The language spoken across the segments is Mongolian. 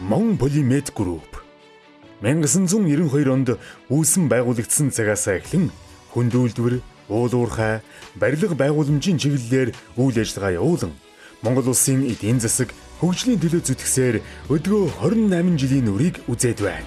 Мон Полимед Групп 1992 онд үүсэн байгуулагдсан цагаас эхлэн хүнд үйлдвэр, уул уурхай, барилга байгууламжийн чиглэлээр үйл ажиллагаа явуулан Монгол улсын эдийн засаг хөгжлийн төлөө зүтгэсээр өдгөө 28 жилийн үрийг үзээд байна.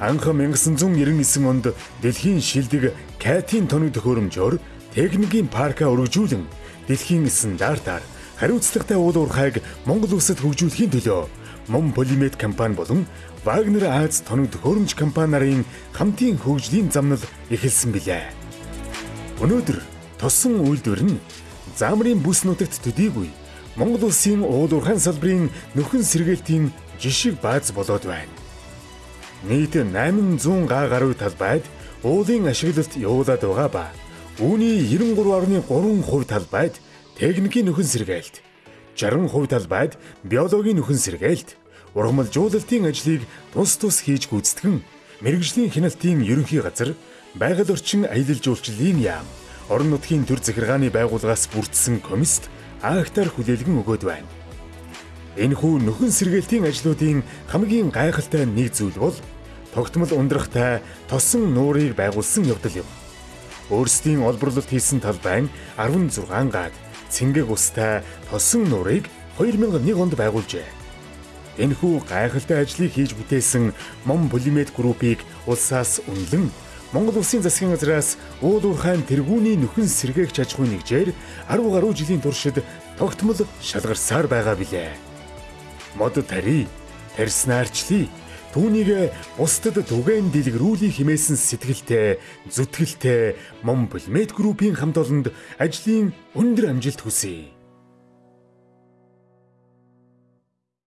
Анх 1999 онд дэлхийн шилдэг Катин тоног төхөөрөмжөөр техникийн парка өргөжүүлэн дэлхийн стандартаар хариуцлагатай уул уурхайг Монгол улсад хөгжүүлэхийн төлөө Мон Полимет компани болон Вагнер Аз тоног төхөөрөмж компани нарын хамтын хөгжлийн замнал эхэлсэн билээ. Өнөөдөр тосон үйлдвэр нь замрын бүс нутагт төдийгүй Монгол улсын уул уурхайн салбарын нөхөн сэргээлтийн жишг бааз болоод байна. Нийт 800 га гаруй талбайд уулын ашиглалт явуулаад байгаа ба үүний 93.3% талбайд техникийн нөхөн сэргээлт 60% талбайд биологийн нөхөн сэргээлт, ургамалжуулалтын ажлыг тус тус хийж гүйцэтгэн мэрэгжлийн хяналтын ерөнхий газар, байгаль орчин аялал жуулчлалын яам, орон нутгийн төр захиргааны байгууллагаас бүрдсэн комист агтар хүлээлгэн өгöd байна. Энэхүү нөхөн сэргээлтийн ажлуудын хамгийн гайхалтай нэг зүйл бол тогтмол ундрахтай тосон нуурыг байгуулсан явдал юм. Өөрсдийн олборлолт хийсэн талбай 16 гад цэнгэг устай тосон нуурыг 2001 онд байгуулжээ. Энэхүү гайхалтай ажлыг хийж бүтээсэн Мон Полимет группийг улсаас үнэлэн Монгол Улсын засгийн газраас уул уурхайн тэргүүний нөхөн сэргээгч аж ахуйн нэгжээр 10 гаруй жилийн туршид тогтмол шалгарсаар байгаа билээ. Мод тари, тарснаарчлий Түүнийг бусдад түгээн дэлгэрүүлэх хэмээсэн сэтгэлтэй, зүтгэлтэй Мон Полимет группийн хамт олонд ажлын өндөр амжилт хүсье.